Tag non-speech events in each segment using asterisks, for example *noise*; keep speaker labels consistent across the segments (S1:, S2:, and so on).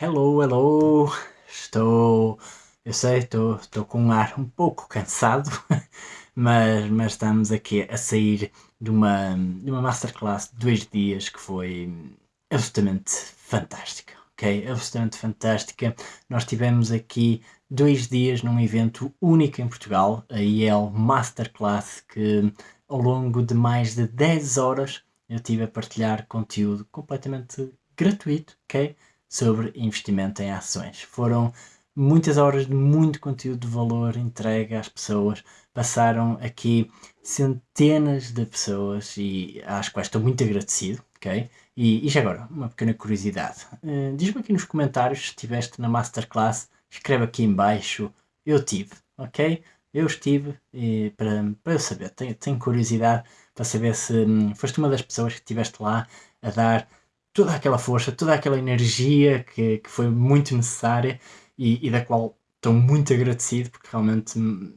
S1: Hello, hello, estou, eu sei, estou, estou com um ar um pouco cansado, *laughs* mas, mas estamos aqui a sair de uma, de uma masterclass de dois dias que foi absolutamente fantástica, ok? Absolutamente fantástica. Nós tivemos aqui dois dias num evento único em Portugal, a IEL Masterclass, que ao longo de mais de 10 horas eu tive a partilhar conteúdo completamente gratuito, ok? Sobre investimento em ações. Foram muitas horas de muito conteúdo de valor entregue às pessoas. Passaram aqui centenas de pessoas e às quais estou muito agradecido, ok? E, e já agora, uma pequena curiosidade. Uh, Diz-me aqui nos comentários se estiveste na Masterclass, escreve aqui em baixo, eu tive, ok? Eu estive e, para, para eu saber, tenho, tenho curiosidade para saber se hum, foste uma das pessoas que estiveste lá a dar toda aquela força, toda aquela energia que, que foi muito necessária e, e da qual estou muito agradecido porque realmente hum,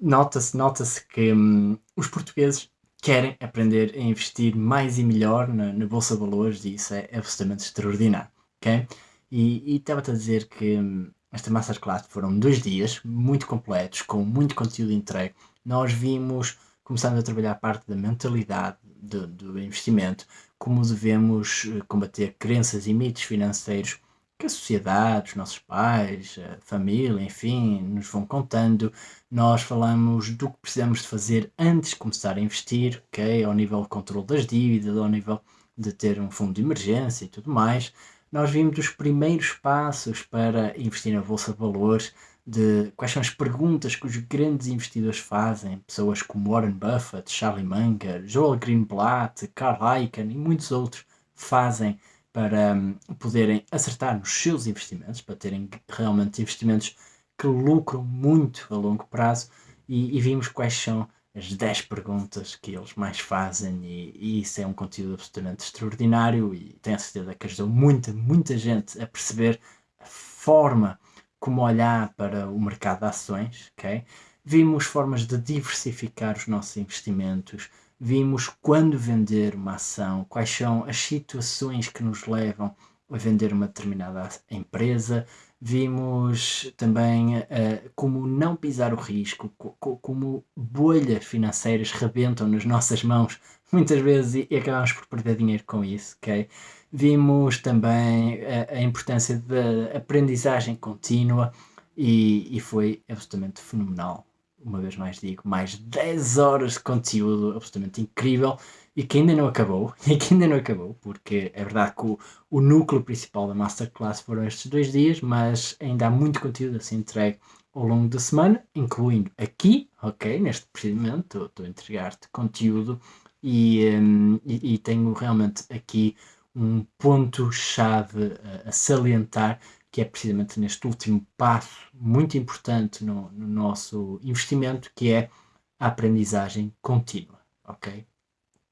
S1: nota-se nota que hum, os portugueses querem aprender a investir mais e melhor na, na Bolsa de Valores e isso é absolutamente extraordinário, ok? E estava-te a dizer que hum, esta Masterclass foram dois dias muito completos, com muito conteúdo entregue. Nós vimos, começando a trabalhar parte da mentalidade do, do investimento, como devemos eh, combater crenças e mitos financeiros que a sociedade, os nossos pais, a família, enfim, nos vão contando. Nós falamos do que precisamos de fazer antes de começar a investir, ok? Ao nível de controle das dívidas, ao nível de ter um fundo de emergência e tudo mais. Nós vimos os primeiros passos para investir na Bolsa de Valores, de quais são as perguntas que os grandes investidores fazem, pessoas como Warren Buffett, Charlie Munger, Joel Greenblatt, Carl Icahn e muitos outros fazem para um, poderem acertar nos seus investimentos, para terem realmente investimentos que lucram muito a longo prazo. E, e vimos quais são as 10 perguntas que eles mais fazem e, e, isso é um conteúdo absolutamente extraordinário e tenho a certeza que ajudou muita, muita gente a perceber a forma como olhar para o mercado de ações, ok? Vimos formas de diversificar os nossos investimentos, vimos quando vender uma ação, quais são as situações que nos levam a vender uma determinada empresa, vimos também uh, como não pisar o risco, co como bolhas financeiras rebentam nas nossas mãos *laughs* muitas vezes e, acabamos por perder dinheiro com isso, ok? Vimos também a, a importância da aprendizagem contínua e, e foi absolutamente fenomenal uma vez mais digo, mais 10 horas de conteúdo absolutamente incrível e que ainda não acabou, *laughs* e que ainda não acabou, porque é verdade que o, o núcleo principal da Masterclass foram estes dois dias, mas ainda há muito conteúdo a ser entregue ao longo da semana, incluindo aqui, ok, neste procedimento, estou a entregar-te conteúdo e, um, e, e, tenho realmente aqui um ponto-chave a, a salientar que é precisamente neste último passo muito importante no, no nosso investimento, que é a aprendizagem contínua, ok?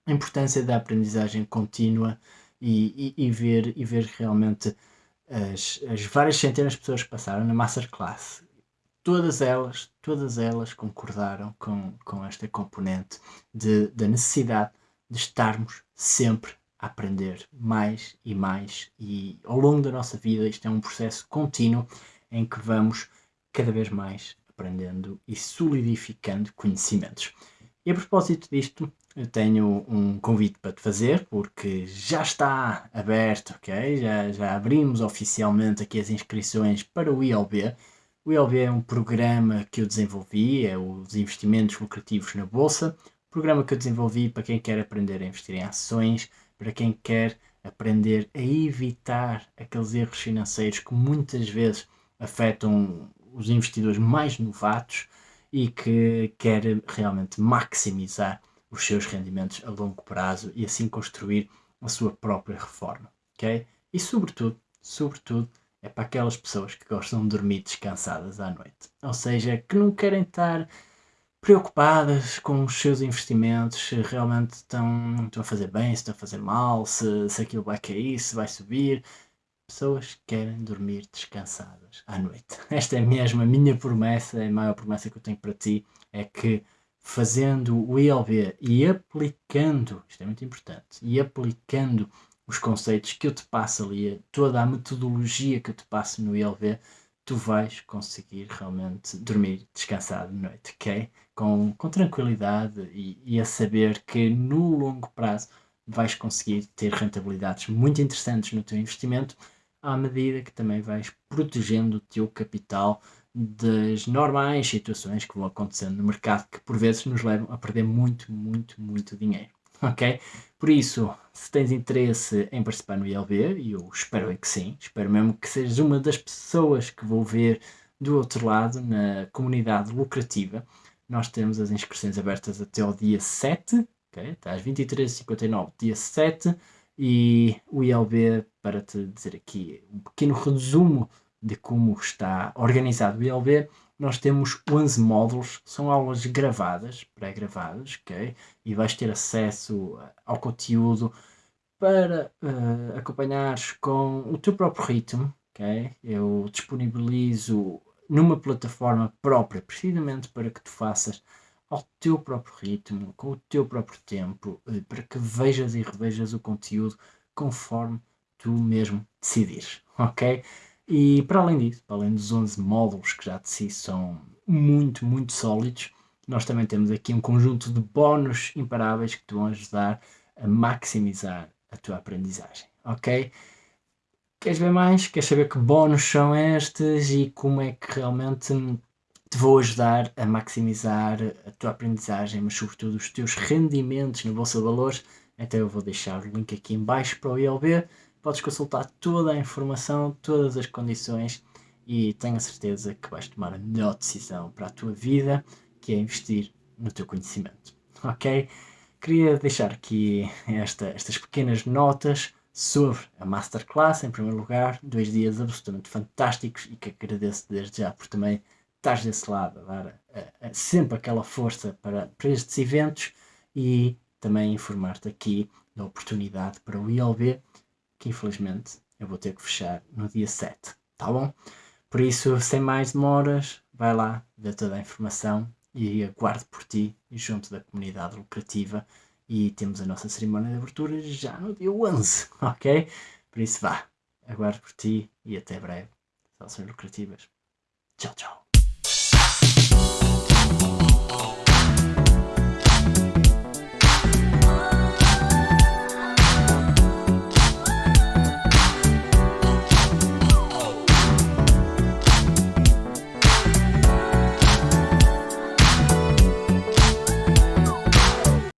S1: A importância da aprendizagem contínua e, e, e ver, e ver realmente as, as várias centenas de pessoas que passaram na Masterclass, todas elas, todas elas concordaram com, com esta componente de, da necessidade de estarmos sempre a aprender mais e mais e ao longo da nossa vida isto é um processo contínuo em que vamos cada vez mais aprendendo e solidificando conhecimentos. E a propósito disto, eu tenho um convite para te fazer, porque já está aberto, ok? Já, já abrimos oficialmente aqui as inscrições para o ILB. O ILB é um programa que eu desenvolvi, é os investimentos lucrativos na Bolsa, programa que eu desenvolvi para quem quer aprender a investir em ações, para quem quer aprender a evitar aqueles erros financeiros que muitas vezes afetam os investidores mais novatos e que quer realmente maximizar os seus rendimentos a longo prazo e assim construir a sua própria reforma, ok? E sobretudo, sobretudo, é para aquelas pessoas que gostam de dormir descansadas à noite. Ou seja, que não querem estar preocupadas com os seus investimentos, se realmente estão, estão a fazer bem, se estão a fazer mal, se, se aquilo vai cair, se vai subir. Pessoas que querem dormir descansadas à noite. *laughs* Esta é mesmo a minha promessa, a maior promessa que eu tenho para ti, é que fazendo o ILB e aplicando, isto é muito importante, e aplicando os conceitos que eu te passo ali, toda a metodologia que eu te passo no ILV, tu vais conseguir realmente dormir descansado de noite, ok? Com, com tranquilidade e, e a saber que no longo prazo vais conseguir ter rentabilidades muito interessantes no teu investimento à medida que também vais protegendo o teu capital das normais situações que vão acontecendo no mercado que por vezes nos levam a perder muito, muito, muito dinheiro. Ok? Por isso, se tens interesse em participar no ILB, e eu espero que sim, espero mesmo que sejas uma das pessoas que vou ver do outro lado na comunidade lucrativa, nós temos as inscrições abertas até ao dia 7, ok? Está às 23h59, dia 7, e o ILB, para te dizer aqui um pequeno resumo de como está organizado o ILB, nós temos 11 módulos, são aulas gravadas, pré-gravadas, ok? E vais ter acesso ao conteúdo para uh, acompanhares com o teu próprio ritmo, ok? Eu disponibilizo numa plataforma própria, precisamente para que tu faças ao teu próprio ritmo, com o teu próprio tempo, uh, para que vejas e revejas o conteúdo conforme tu mesmo decidires, ok? E para além disso, para além dos 11 módulos que já de si são muito, muito sólidos, nós também temos aqui um conjunto de bónus imparáveis que te vão ajudar a maximizar a tua aprendizagem, ok? Queres ver mais? Queres saber que bónus são estes e como é que realmente te vou ajudar a maximizar a tua aprendizagem, mas sobretudo os teus rendimentos na Bolsa de Valores? Então eu vou deixar o link aqui em baixo para o ILB podes consultar toda a informação, todas as condições e tenho a certeza que vais tomar a melhor decisão para a tua vida, que é investir no teu conhecimento. Ok? Queria deixar aqui esta, estas pequenas notas sobre a Masterclass, em primeiro lugar, dois dias absolutamente fantásticos e que agradeço desde já por também estás desse lado, a dar a, a, sempre aquela força para, para estes eventos e também informar-te aqui da oportunidade para o ILB que infelizmente eu vou ter que fechar no dia 7, tá bom? Por isso, sem mais demoras, vai lá, vê toda a informação e aguardo por ti junto da comunidade lucrativa e temos a nossa cerimónia de abertura já no dia 11, *laughs* ok? Por isso vá, aguardo por ti e até breve. Salvações lucrativas. Tchau, tchau.